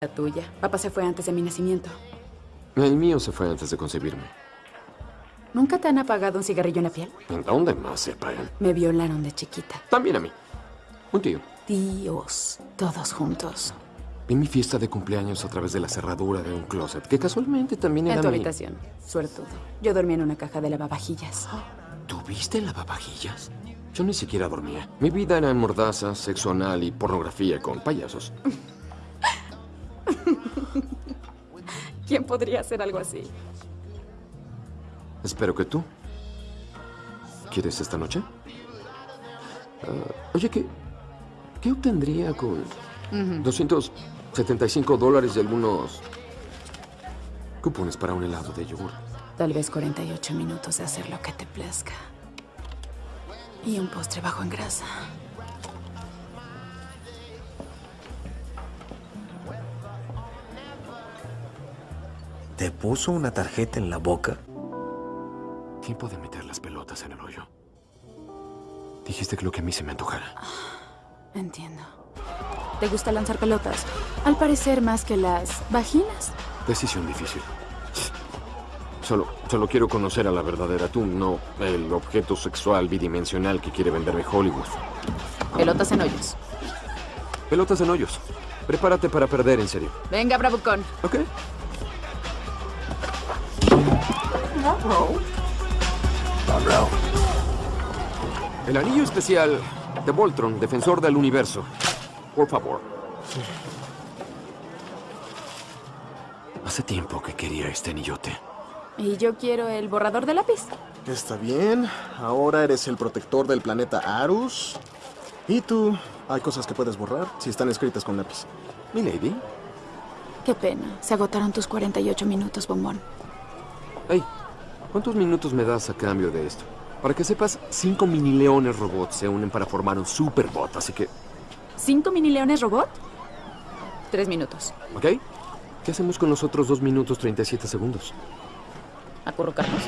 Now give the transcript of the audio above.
La tuya. Papá se fue antes de mi nacimiento. El mío se fue antes de concebirme. ¿Nunca te han apagado un cigarrillo en la piel? ¿En dónde más se apagan? Me violaron de chiquita. También a mí. Un tío. Tíos, todos juntos. Vi mi fiesta de cumpleaños a través de la cerradura de un closet, que casualmente también era En tu mi- habitación. Suertudo. Yo dormía en una caja de lavavajillas. ¿Tuviste lavavajillas? Yo ni siquiera dormía. Mi vida era en mordaza, sexo anal y pornografía con payasos. ¿Quién podría hacer algo así? Espero que tú. ¿Quieres esta noche? Ah, oye, ¿qué, ¿qué obtendría con 275 dólares y algunos cupones para un helado de yogur? Tal vez 48 minutos de hacer lo que te plazca. Y un postre bajo en grasa. ¿Te puso una tarjeta en la boca? Tiempo de meter las pelotas en el hoyo. Dijiste que lo que a mí se me antojara. Entiendo. ¿Te gusta lanzar pelotas? Al parecer más que las vaginas. Decisión difícil. Solo, solo quiero conocer a la verdadera tú, no el objeto sexual bidimensional que quiere venderme Hollywood. Pelotas en hoyos. Pelotas en hoyos. Prepárate para perder, en serio. Venga, bravucón. ¿Ok? El anillo especial de Voltron, defensor del universo. Por favor. Hace tiempo que quería este anillote. Y yo quiero el borrador de lápiz. Está bien. Ahora eres el protector del planeta Arus. ¿Y tú? Hay cosas que puedes borrar si están escritas con lápiz. Mi lady. Qué pena. Se agotaron tus 48 minutos, bombón. Hey, ¿cuántos minutos me das a cambio de esto? Para que sepas, cinco mini leones robots se unen para formar un superbot, así que, ¿Cinco mini leones robot? Tres minutos. ¿ok? ¿Qué hacemos con los otros dos minutos 37 segundos? Acurrucarnos.